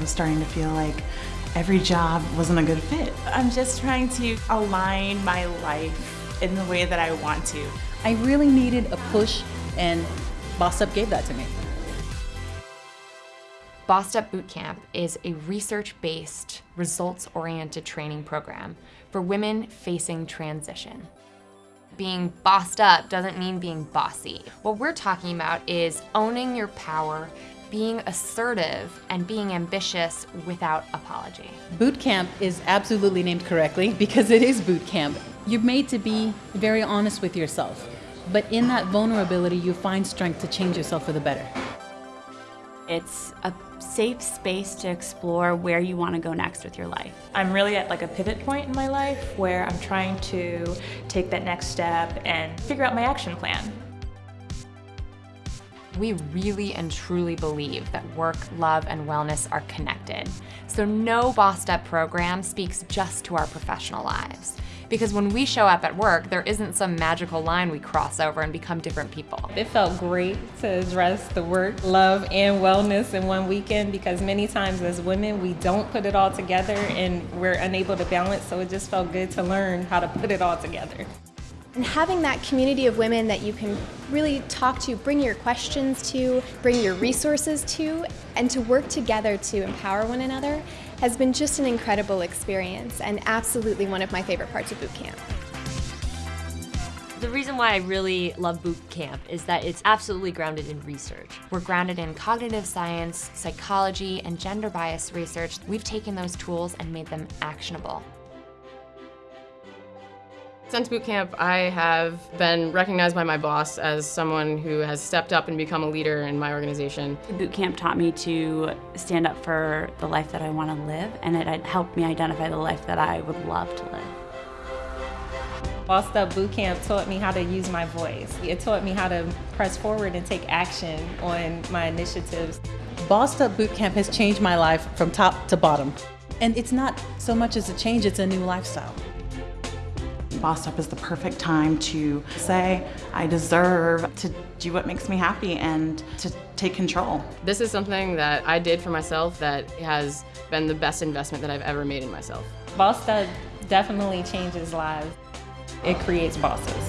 was starting to feel like every job wasn't a good fit. I'm just trying to align my life in the way that I want to. I really needed a push and Bossed Up gave that to me. Bossed Up Bootcamp is a research-based, results-oriented training program for women facing transition. Being bossed up doesn't mean being bossy. What we're talking about is owning your power, being assertive, and being ambitious without apology. Boot camp is absolutely named correctly because it is boot camp. You're made to be very honest with yourself, but in that vulnerability, you find strength to change yourself for the better. It's a safe space to explore where you want to go next with your life. I'm really at like a pivot point in my life where I'm trying to take that next step and figure out my action plan. We really and truly believe that work, love, and wellness are connected. So no Bossed Up program speaks just to our professional lives. Because when we show up at work, there isn't some magical line we cross over and become different people. It felt great to address the work, love, and wellness in one weekend because many times as women, we don't put it all together and we're unable to balance. So it just felt good to learn how to put it all together. And having that community of women that you can really talk to, bring your questions to, bring your resources to, and to work together to empower one another has been just an incredible experience and absolutely one of my favorite parts of boot camp. The reason why I really love boot camp is that it's absolutely grounded in research. We're grounded in cognitive science, psychology, and gender bias research. We've taken those tools and made them actionable. Since boot camp, I have been recognized by my boss as someone who has stepped up and become a leader in my organization. Boot camp taught me to stand up for the life that I want to live, and it helped me identify the life that I would love to live. Bossed Up Boot Camp taught me how to use my voice. It taught me how to press forward and take action on my initiatives. Bossed Up Boot Camp has changed my life from top to bottom. And it's not so much as a change, it's a new lifestyle. Bossed Up is the perfect time to say, I deserve to do what makes me happy and to take control. This is something that I did for myself that has been the best investment that I've ever made in myself. Bossed Up definitely changes lives. It creates bosses.